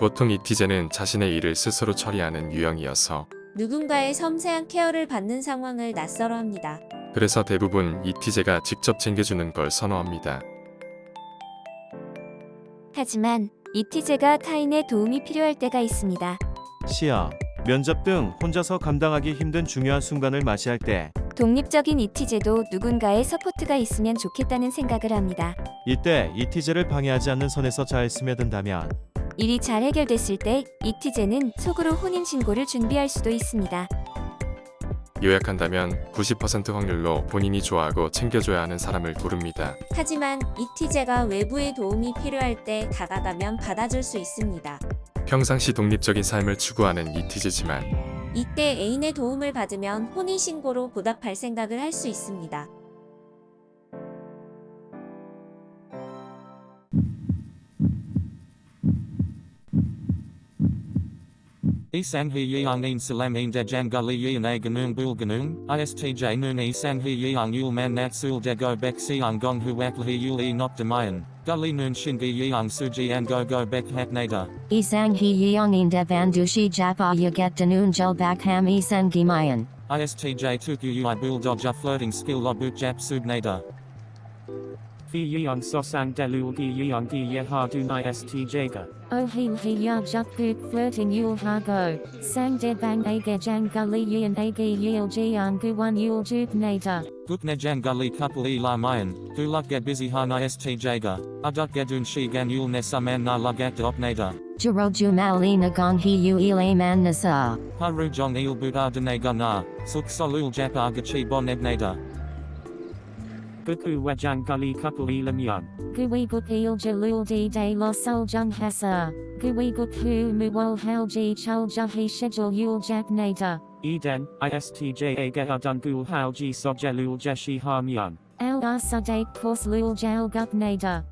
보통 잇티제는 자신의 일을 스스로 처리하는 유형이어서 누군가의 섬세한 care를 받는 상황을 낯설어 합니다. 그래서 대부분 잇티제가 직접 챙겨주는 걸 선호합니다. 하지만 잇티제가 타인의 도움이 필요할 때가 있습니다. 시험, 면접 등 혼자서 감당하기 힘든 중요한 순간을 맞이할 때 독립적인 잇티제도 누군가의 support가 있으면 좋겠다는 생각을 합니다. 이때 이티제를 방해하지 않는 선에서 잘 스며든다면 일이 잘 해결됐을 때 이티제는 속으로 혼인신고를 준비할 수도 있습니다. 요약한다면 90% 확률로 본인이 좋아하고 챙겨줘야 하는 사람을 고릅니다. 하지만 이티제가 외부의 도움이 필요할 때 다가가면 받아줄 수 있습니다. 평상시 독립적인 삶을 추구하는 이티제지만 이때 애인의 도움을 받으면 혼인신고로 보답할 생각을 할 수 있습니다. Isang een salam een dajan gully yeon a ganung bul ganung, istj noon isang he yeong yul man nat sul go bek siang gong huak he yul e not demayan, gully noon shingi yeong suji an go go bek hat nada. Isang hi yeongin devan dushi japa yaget danun jel bak ham isang gimayan. ISTJ tuku ui bul dodja flirting skill lobut jap sub Fi yang sosang delugi yang gi yeha dunai stjga. O hin hi ya jukpuk flirting yul hago. Sang debang aga jangali yin agi yil jian guan yul juk nata. Gupne jangali couple e la mayan, dulukge bizihana stjga. Adukge dun shi gan yul nesaman na jiro opnata. Jiroju malina gong hi yu ilay man nasa. Haru jong il buddha dene gana, suk solul japa gachi bon ebnata. Buku wajang guli couple ilam yun. Guigut il jalul di de lo sol jung hesa. Guigut hu muwal halji chal jahi schedule yul jak nata. Eden, a geha dungul halji sojelul jeshi ham yun. Lr sudak kors lul jal gup nata.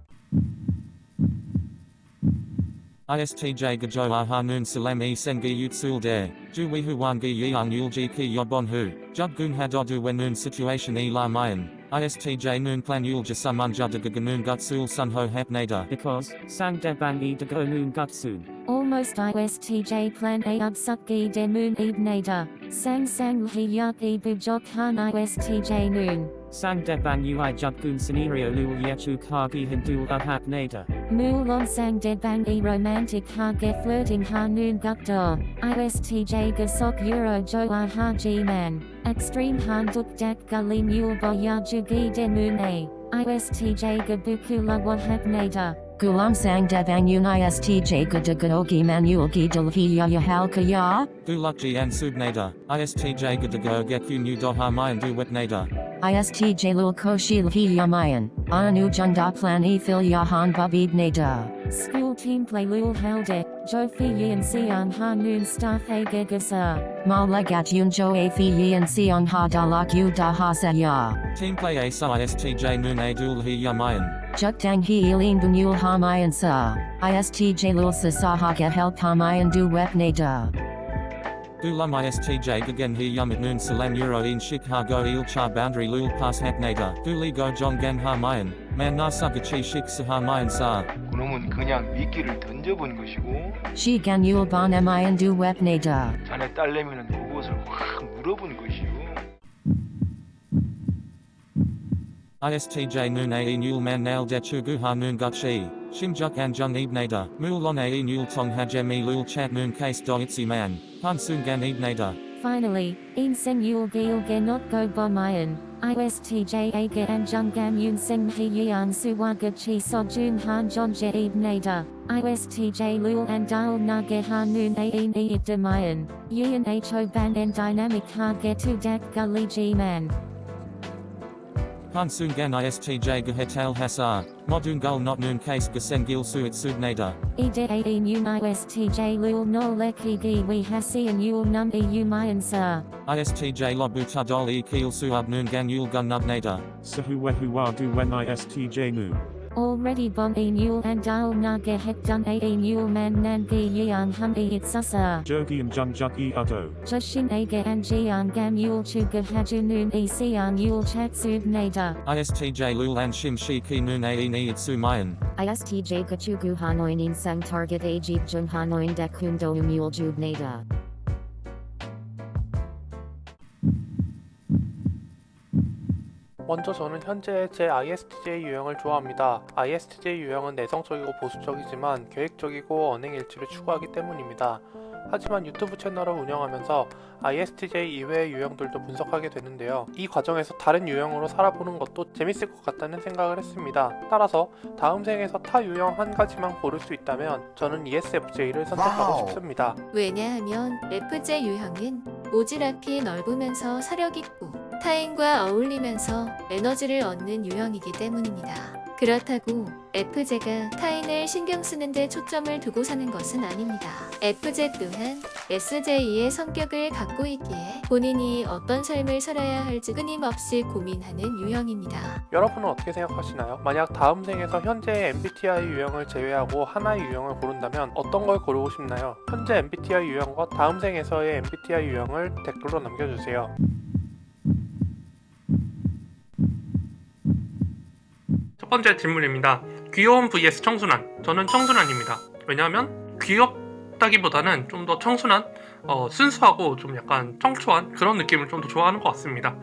ISTJ Gajo Ahanun Salam E Sengi Utsul De, Juwihu Wangi Yeang Yulji Ki Yobon Hu, Jubgun Hadodu Wenun Situation E La Mayan. ISTJ noon plan yul jasaman judagaga noon gutsul sun ho hap nada. Because, Sang Debang E Dago Noon Gutsun. Almost ISTJ plan a upsutgi de moon eb nada. Sang sang hi yak e bujok han ISTJ noon. Sang depan ui judkun scenario luul yechuk hagi hintul upak nata. Muulon sang bang e romantic hage flirting hanun gukdor. ISTJ gasok euro joa hagi man. Extreme handuk dak gali muul boya jugi demun a. ISTJ gabuku lawahap nata. Gulam sang devang un istj gudaganogi manualgi dalviya yahalka ya. Gulukji and subnada, istj gudago gekun udoha mayandu wetnada. ISTJ lul koshi lhi yamayan. Anu junda plan e fil yahan babib nada. School team play lul helde. Jo fi yin siang ha noon staff a gegasa. Malagat yun jo a fi yin siang ha dalak yu da ha sa ya. Team play a sa ISTJ noon a dul hi yamayan. Juk dang hi ilin bunyul ha mayan sa. ISTJ lul sa sa ha get help ha mayan du wep nada. Gulum ISTJ gagen hi yum at noon salam euro in shik ha go il cha boundary lul pas hap nada. Guli go jong gan ha mayan, man na sagachi shik sa ha mayan sa. 그놈은 그냥 미끼를 던져본 것이고 Shi gan yul bon mayan du wep nada. 자네 딸내미는 그것을 확 물어본 것이요 ISTJ noon a nul man nail de chugu ha noon gutshi, Shimjuk Anjung Ibnada, Mulon Ae Nul Tong Hajemi Lul Chat Moon Case Doitsi Man, Pansungan Ibnada. Finally, in sen yul gil ge not go bo mayan, ISTJA ge anjung gam yun sen he yan suwa ge chi so jun han jon je ibnada, ISTJ lul and dial na ge han noon a in ibda mayan, yun ho ban en dynamic ha ge tu dak gully g man. Pansungan istj gehetal hasar, not noon case gasengil suit sudnada. Edaam um istj lul no leki gi we hasian yul nun e umayan sir. Istj lobutadol e kiel noon gan yul gun we wa du wen istj nu already bom a nul and dial naga hek dun a a nul man nanga yeon hum a it susa. Jogian jung juk e utto. Jushin ge and jian gam yul chuga hajunun e sian yul chatsub nada. ISTJ lul and shim shiki nun a in e itsu mayan. ISTJ gachugu hanoin in sang target a jeep jung hanoin dekun donum yul jub nada. 먼저 저는 현재 제 ISTJ 유형을 좋아합니다. ISTJ 유형은 내성적이고 보수적이지만 계획적이고 언행 일치를 추구하기 때문입니다. 하지만 유튜브 채널을 운영하면서 ISTJ 이외의 유형들도 분석하게 되는데요. 이 과정에서 다른 유형으로 살아보는 것도 재밌을 것 같다는 생각을 했습니다. 따라서 다음 생에서 타 유형 한 가지만 고를 수 있다면 저는 ESFJ를 선택하고 싶습니다. 왜냐하면 FJ 유형은 오지랖이 넓으면서 사력 있고 타인과 어울리면서 에너지를 얻는 유형이기 때문입니다. 그렇다고 FJ가 타인을 신경 쓰는 데 초점을 두고 사는 것은 아닙니다. FJ 또한 SJ의 성격을 갖고 있기에 본인이 어떤 삶을 살아야 할지 끊임없이 고민하는 유형입니다. 여러분은 어떻게 생각하시나요? 만약 다음 생에서 현재의 MBTI 유형을 제외하고 하나의 유형을 고른다면 어떤 걸 고르고 싶나요? 현재 MBTI 유형과 다음 생에서의 MBTI 유형을 댓글로 남겨주세요. 첫 번째 질문입니다. 귀여운 vs 청순한. 저는 청순한입니다. 왜냐하면 귀엽다기보다는 좀 더 청순한, 어, 순수하고 좀 약간 청초한 그런 느낌을 좀 더 좋아하는 것 같습니다.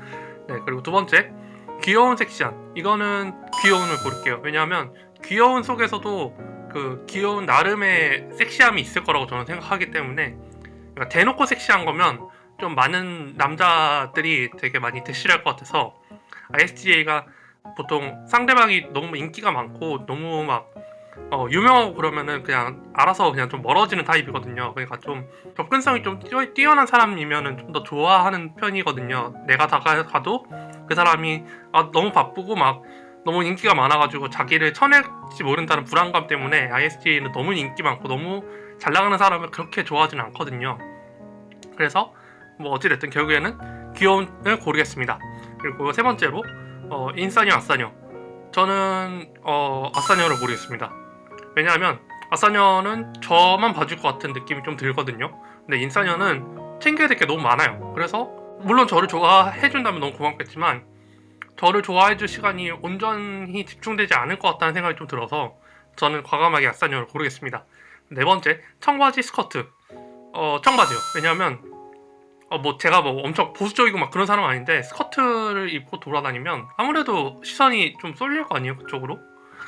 네, 그리고 두 번째, 귀여운 섹시한. 이거는 귀여운을 고를게요. 왜냐하면 귀여운 속에서도 그 귀여운 나름의 섹시함이 있을 거라고 저는 생각하기 때문에 그러니까 대놓고 섹시한 거면 좀 많은 남자들이 되게 많이 대시할 것 같아서 ISTJ가 보통 상대방이 너무 인기가 많고 너무 막 어, 유명하고 그러면은 그냥 알아서 그냥 좀 멀어지는 타입이거든요. 그러니까 좀 접근성이 좀 뛰어, 뛰어 난 사람이면은 좀 더 좋아하는 편이거든요. 내가 다가가도 그 사람이 아, 너무 바쁘고 막 너무 인기가 많아가지고 자기를 쳐낼지 모른다는 불안감 때문에 ISTJ는 너무 인기 많고 너무 잘 나가는 사람을 그렇게 좋아하지는 않거든요. 그래서 뭐 어찌됐든 결국에는 귀여운을 고르겠습니다. 그리고 세 번째로 어, 인싸녀 아싸녀 저는 어, 아싸녀를 고르겠습니다. 왜냐하면 아싸녀는 저만 봐줄 것 같은 느낌이 좀 들거든요. 근데 인싸녀는 챙겨야 될 게 너무 많아요. 그래서 물론 저를 좋아해준다면 너무 고맙겠지만 저를 좋아해줄 시간이 온전히 집중되지 않을 것 같다는 생각이 좀 들어서 저는 과감하게 아싸녀를 고르겠습니다. 네 번째 청바지 스커트 어 청바지요. 왜냐하면 어, 뭐 제가 뭐 엄청 보수적이고 막 그런 사람 아닌데 스커트를 입고 돌아다니면 아무래도 시선이 좀 쏠릴 거 아니에요 그쪽으로?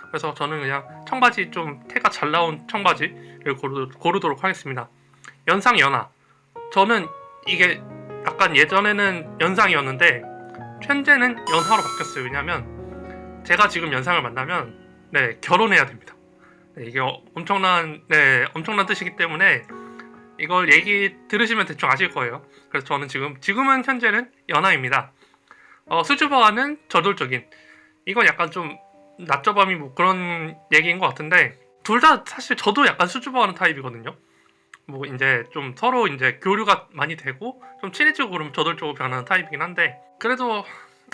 그래서 저는 그냥 청바지 좀 태가 잘 나온 청바지를 고르, 고르 도록 하겠습니다. 연상 연하. 저는 이게 약간 예전에는 연상이었는데 현재는 연하로 바뀌었어요. 왜냐면 제가 지금 연상을 만나면 네 결혼해야 됩니다. 네, 이게 어- 엄청난 네 엄청난 뜻이기 때문에 이걸 얘기 들으시면 대충 아실 거예요. 그래서 저는 지금 지금은 현재는 연하입니다. 어, 수줍어하는 저돌적인 이건 약간 좀 낮저밤이 뭐 그런 얘기인 것 같은데 둘 다 사실 저도 약간 수줍어하는 타입이거든요. 뭐 이제 좀 서로 이제 교류가 많이 되고 좀 친해지고 그러면 저돌적으로 변하는 타입이긴 한데 그래도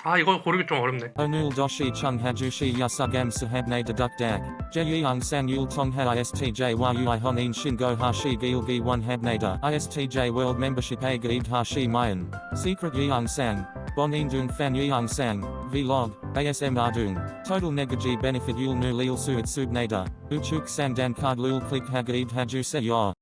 아 이거 고르기 좀 어렵네. Onul doshi chung hajushi yasugam sahabne deduk dak. Jeyang sang yul tongha ISTJ yui honin shingo hashi gilgi one habnada. ISTJ world membership a gaid hashi mayan. Secret yang sang. Bonin dung fan yang sang. Vlog. ASM ardung. Total negaji benefit yul nu lil suit subnada. Uchuk sang dan card lul click hagaid haju se yor.